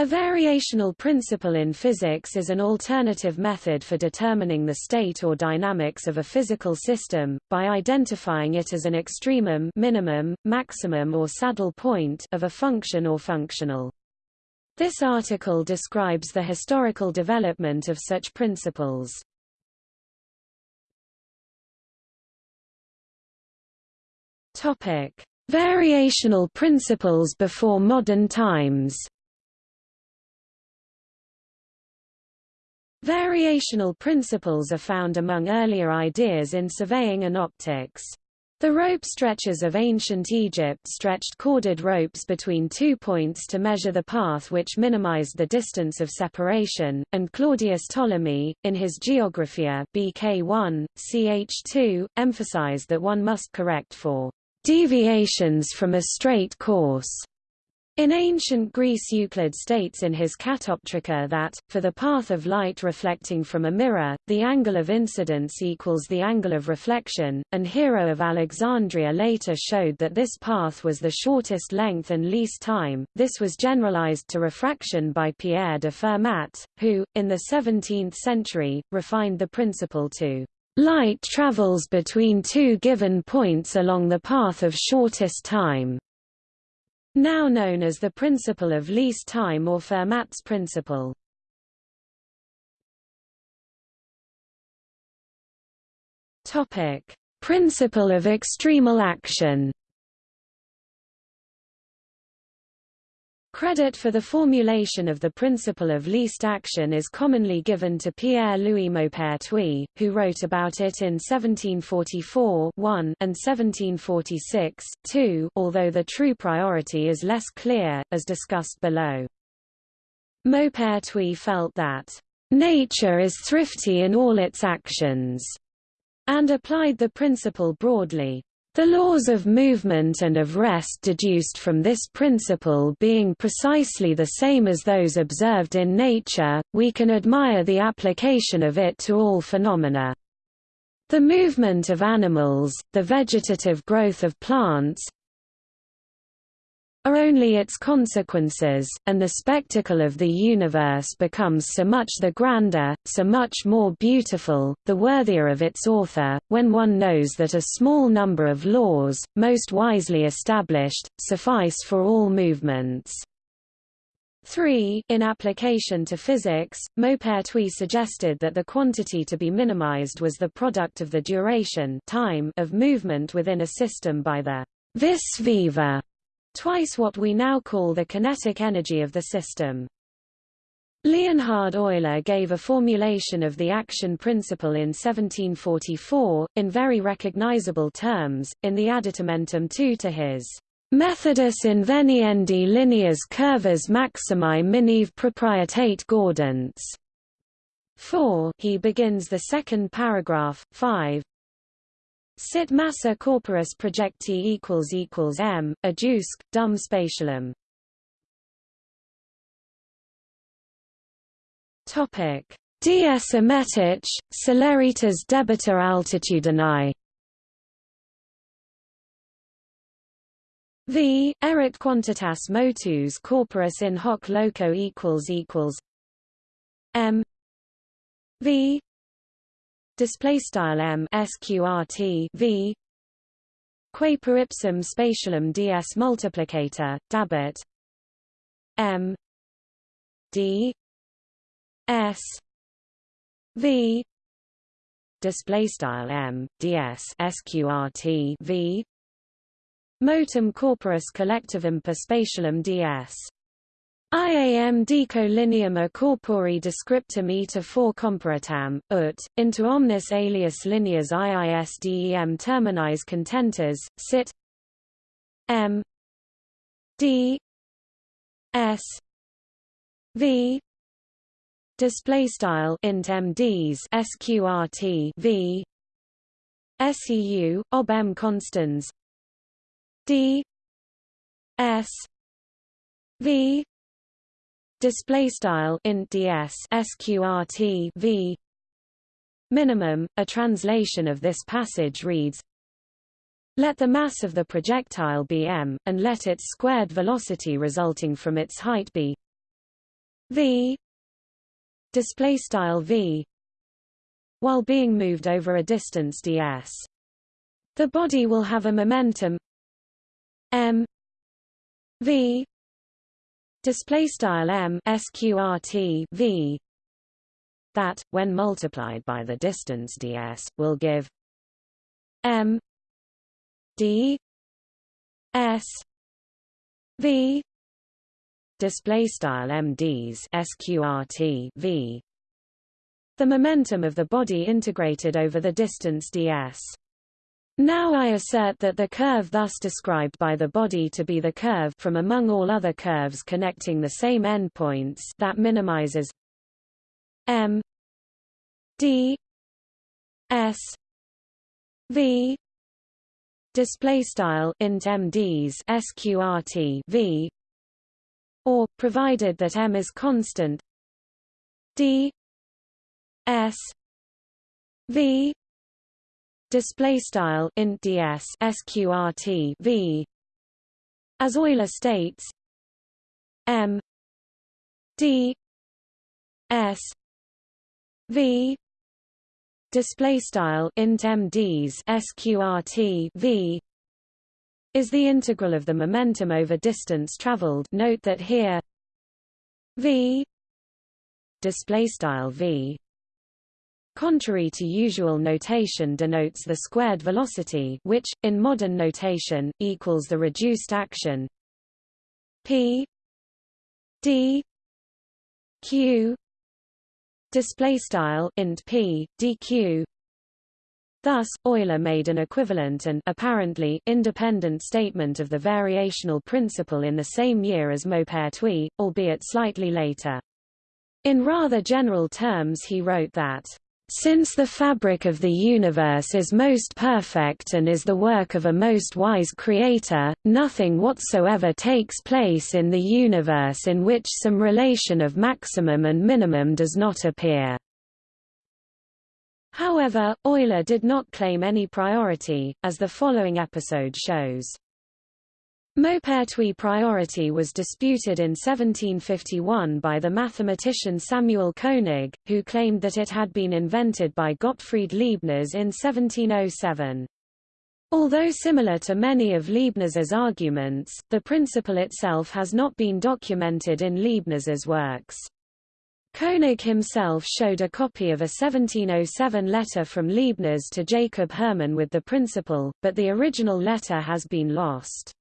A variational principle in physics is an alternative method for determining the state or dynamics of a physical system, by identifying it as an extremum minimum, maximum or saddle point of a function or functional. This article describes the historical development of such principles. Variational principles before modern times Variational principles are found among earlier ideas in surveying and optics. The rope stretchers of ancient Egypt stretched corded ropes between two points to measure the path which minimized the distance of separation, and Claudius Ptolemy, in his Geographia BK1, ch2, emphasized that one must correct for deviations from a straight course in ancient Greece Euclid states in his Catoptrica that, for the path of light reflecting from a mirror, the angle of incidence equals the angle of reflection, and Hero of Alexandria later showed that this path was the shortest length and least time. This was generalized to refraction by Pierre de Fermat, who, in the 17th century, refined the principle to light travels between two given points along the path of shortest time now known as the principle of least time or Fermat's principle. Topic: Principle of extremal action. Credit for the formulation of the principle of least action is commonly given to Pierre-Louis Maupertuis, who wrote about it in 1744 1 and 1746 2, although the true priority is less clear, as discussed below. Maupertuis felt that, "...nature is thrifty in all its actions," and applied the principle broadly. The laws of movement and of rest deduced from this principle being precisely the same as those observed in nature, we can admire the application of it to all phenomena. The movement of animals, the vegetative growth of plants, are only its consequences, and the spectacle of the universe becomes so much the grander, so much more beautiful, the worthier of its author, when one knows that a small number of laws, most wisely established, suffice for all movements. 3. In application to physics, Maupertuis suggested that the quantity to be minimized was the product of the duration time of movement within a system by the vis viva twice what we now call the kinetic energy of the system. Leonhard Euler gave a formulation of the action principle in 1744, in very recognizable terms, in the Additamentum II to his Methodus inveniendi lineas curvas maximi minive proprietate gaudens. 4 he begins the second paragraph, 5, Sit massa corporis projecti equals equals m, adusc, dum spatialum. Topic: Dies emetic, celeritas debita altitudini. V. Erit quantitas motus corporis in hoc loco equals equals m v display style m sqrt v qua per ipsum spatialum ds multiplicator dabit m. D. S. V. Display style m ds sqrt v. Motum corporis collectivum per spatialum ds IAM decolineum a corpori descriptum eta for comparatam, ut, into omnis alias lineas IISDEM terminis contentas, sit M D S V display style int MDs sqrt V SEU ob M constans D S V display style int ds sqrt v. Minimum a translation of this passage reads let the mass of the projectile be m and let its squared velocity resulting from its height be v. Display style v. While being moved over a distance ds. The body will have a momentum m v display style m sqrt v that when multiplied by the distance ds will give m d s v display style mds sqrt v. The momentum of the body integrated over the distance ds now I assert that the curve thus described by the body to be the curve from among all other curves connecting the same endpoints that minimizes m d s v display style int mds sqrt v or provided that m is constant d s v display style int ds sqrt v as Euler states m d s v display style int mds sqrt v is the integral of the momentum over distance traveled. Note that here v display style v contrary to usual notation denotes the squared velocity which in modern notation equals the reduced action p d q display style int p dq Thus, Euler made an equivalent and apparently independent statement of the variational principle in the same year as Maupertuis, albeit slightly later. In rather general terms he wrote that since the fabric of the universe is most perfect and is the work of a most wise creator, nothing whatsoever takes place in the universe in which some relation of maximum and minimum does not appear. However, Euler did not claim any priority, as the following episode shows. Maupertuis priority was disputed in 1751 by the mathematician Samuel Koenig, who claimed that it had been invented by Gottfried Leibniz in 1707. Although similar to many of Leibniz's arguments, the principle itself has not been documented in Leibniz's works. Koenig himself showed a copy of a 1707 letter from Leibniz to Jacob Hermann with the principle, but the original letter has been lost.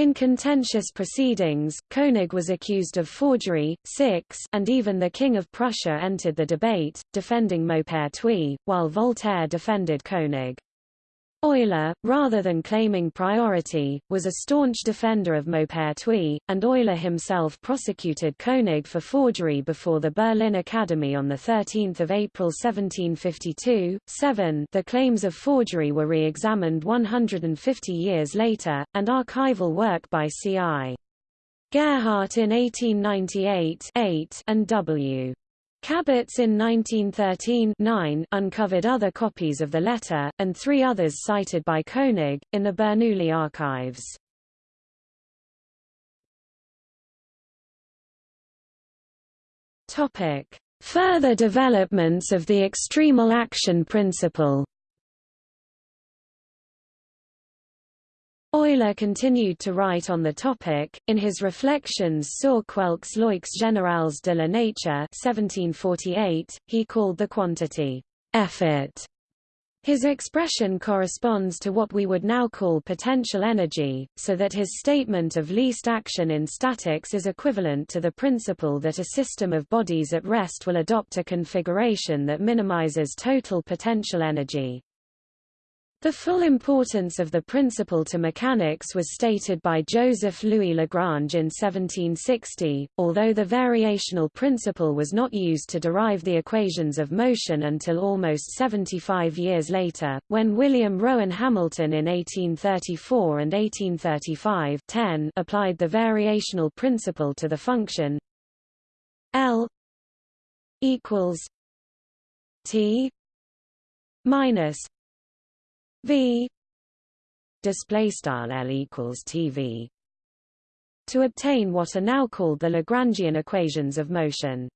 In contentious proceedings, Koenig was accused of forgery, six, and even the King of Prussia entered the debate, defending Maupertuis, while Voltaire defended Koenig. Euler, rather than claiming priority, was a staunch defender of Maupertuis, and Euler himself prosecuted Koenig for forgery before the Berlin Academy on 13 April 1752. 7 The claims of forgery were re-examined 150 years later, and archival work by C.I. Gerhardt in 1898 8 and W. Kabitz in 1913 uncovered other copies of the letter, and three others cited by Koenig, in the Bernoulli archives. Further developments of the extremal action principle Euler continued to write on the topic, in his Reflections sur quelques lois générales de la nature 1748, he called the quantity, effort. His expression corresponds to what we would now call potential energy, so that his statement of least action in statics is equivalent to the principle that a system of bodies at rest will adopt a configuration that minimizes total potential energy. The full importance of the principle to mechanics was stated by Joseph Louis Lagrange in 1760, although the variational principle was not used to derive the equations of motion until almost 75 years later, when William Rowan Hamilton in 1834 and 1835 10 applied the variational principle to the function L equals T minus V display style L equals TV to obtain what are now called the Lagrangian equations of motion.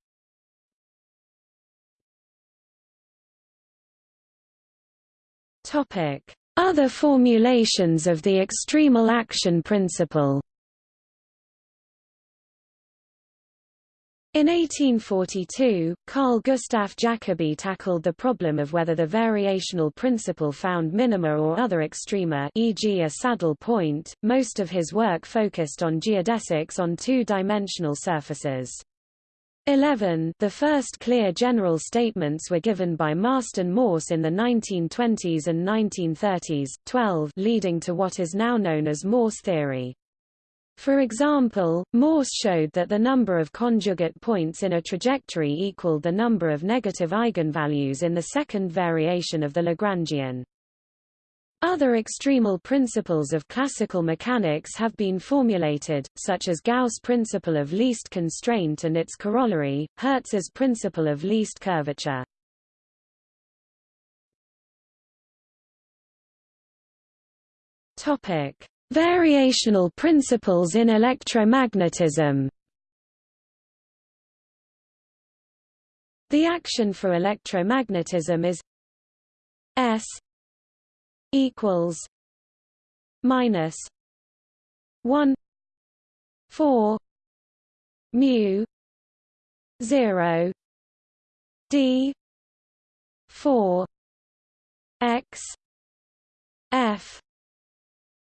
Topic: Other formulations of the extremal action principle In 1842, Carl Gustav Jacobi tackled the problem of whether the variational principle found minima or other extrema e.g. a saddle point. Most of his work focused on geodesics on two-dimensional surfaces. 11 The first clear general statements were given by Marston Morse in the 1920s and 1930s, 12 leading to what is now known as Morse theory. For example, Morse showed that the number of conjugate points in a trajectory equaled the number of negative eigenvalues in the second variation of the Lagrangian. Other extremal principles of classical mechanics have been formulated, such as Gauss' principle of least constraint and its corollary, Hertz's principle of least curvature. Topic: Variational principles in electromagnetism. The action for electromagnetism is S equals minus one four mu zero D four X F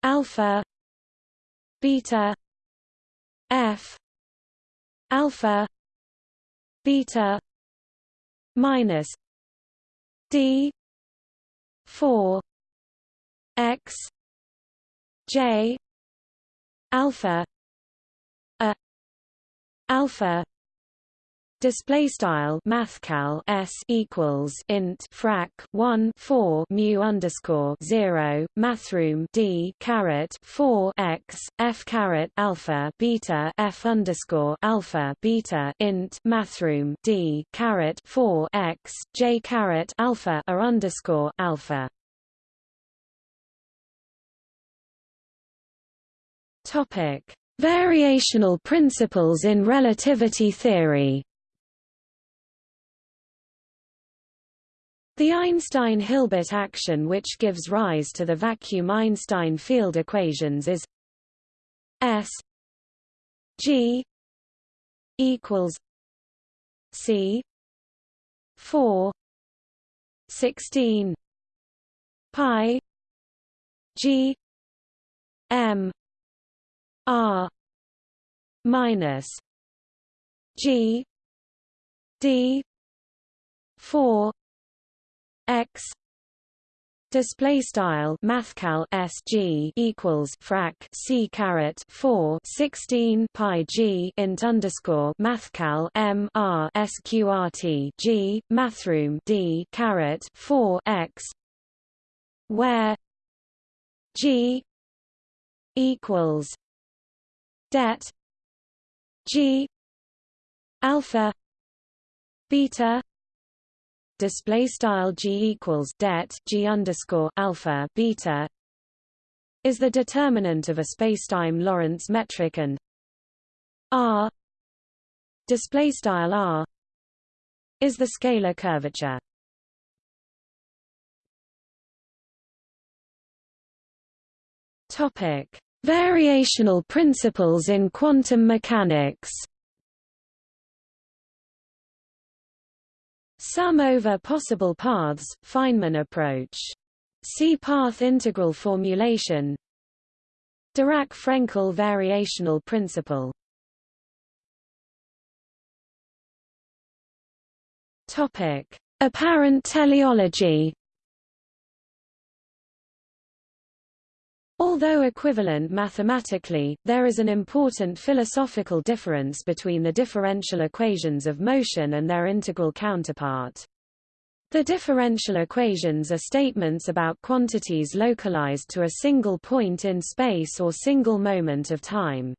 alpha beta f alpha beta minus d 4 x j alpha a alpha Display style mathcal s equals int frac 1 4 mu underscore 0 mathroom d caret 4 x f caret alpha beta f underscore alpha beta int mathroom d caret 4 x j caret alpha a underscore alpha. Topic: Variational principles in relativity theory. The Einstein-Hilbert action which gives rise to the vacuum Einstein field equations is S G equals C 4 16 pi G M R minus G D 4 x display style mathcal sg equals frac c caret 4 16 pi g int underscore mathcal m r sqrt g mathroom d caret 4 x where g equals det g alpha beta display style g equals det g underscore alpha beta is the determinant of a spacetime Lorentz metric and r display style r is the scalar curvature. Topic: Variational principles in quantum mechanics. Sum over possible paths, Feynman approach. See path integral formulation. Dirac-Frenkel variational principle. Apparent teleology Although equivalent mathematically, there is an important philosophical difference between the differential equations of motion and their integral counterpart. The differential equations are statements about quantities localized to a single point in space or single moment of time.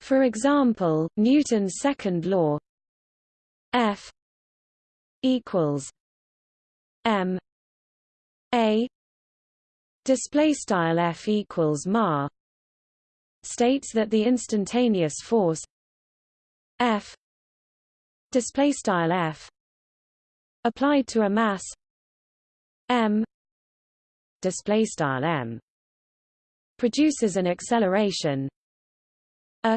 For example, Newton's second law F equals m a display style f equals ma states that the instantaneous force F display style F applied to a mass m display style m produces an acceleration a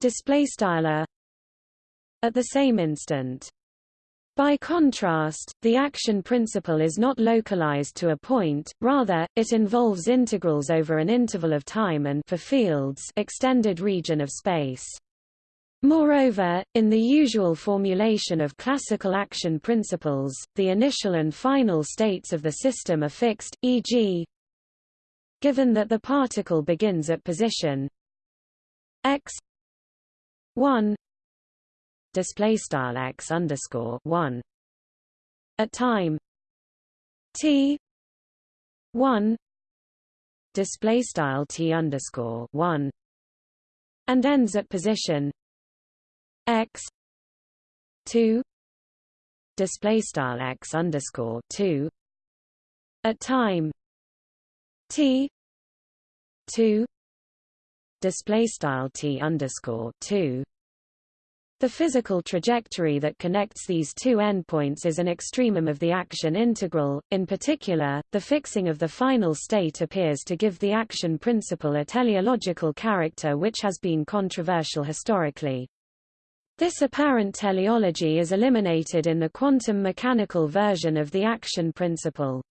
display style a at the same instant by contrast, the action principle is not localized to a point, rather, it involves integrals over an interval of time and for fields extended region of space. Moreover, in the usual formulation of classical action principles, the initial and final states of the system are fixed, e.g. given that the particle begins at position x 1 display style x underscore one. At time t one display style t underscore one and ends at position x two display style x underscore two. At time t two display style t underscore two the physical trajectory that connects these two endpoints is an extremum of the action integral. In particular, the fixing of the final state appears to give the action principle a teleological character which has been controversial historically. This apparent teleology is eliminated in the quantum mechanical version of the action principle.